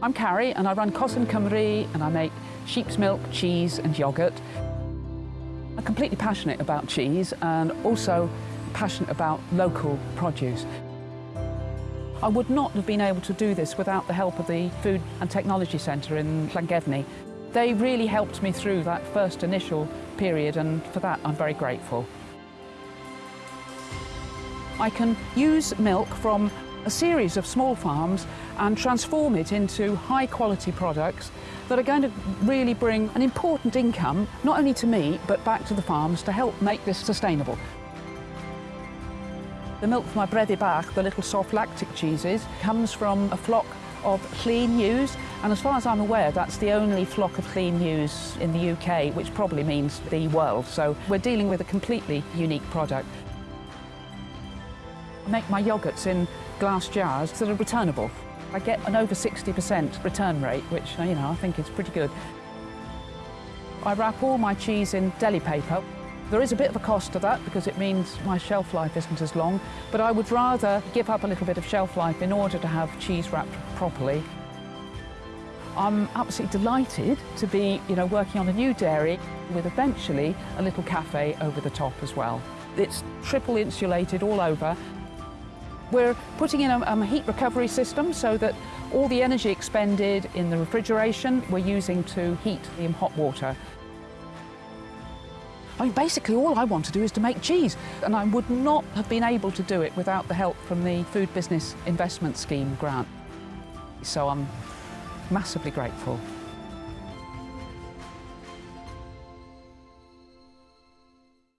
I'm Carrie and I run Cosyn Cymru and I make sheep's milk, cheese and yoghurt. I'm completely passionate about cheese and also passionate about local produce. I would not have been able to do this without the help of the Food and Technology Centre in Llangefni. They really helped me through that first initial period and for that I'm very grateful. I can use milk from a series of small farms and transform it into high quality products that are going to really bring an important income, not only to me, but back to the farms to help make this sustainable. The milk from my Brefi Bach, the little soft lactic cheeses, comes from a flock of clean ewes, and as far as I'm aware, that's the only flock of clean ewes in the UK, which probably means the world. So we're dealing with a completely unique product. I make my yoghurts in glass jars that are returnable. I get an over 60% return rate, which you know I think is pretty good. I wrap all my cheese in deli paper. There is a bit of a cost to that because it means my shelf life isn't as long, but I would rather give up a little bit of shelf life in order to have cheese wrapped properly. I'm absolutely delighted to be you know, working on a new dairy with eventually a little cafe over the top as well. It's triple insulated all over we're putting in a, a, heat recovery system so that all the energy expended in the refrigeration we're using to heat the hot water. I mean, basically all I want to do is to make cheese, and I would not have been able to do it without the help from the Food Business Investment Scheme grant. So I'm massively grateful.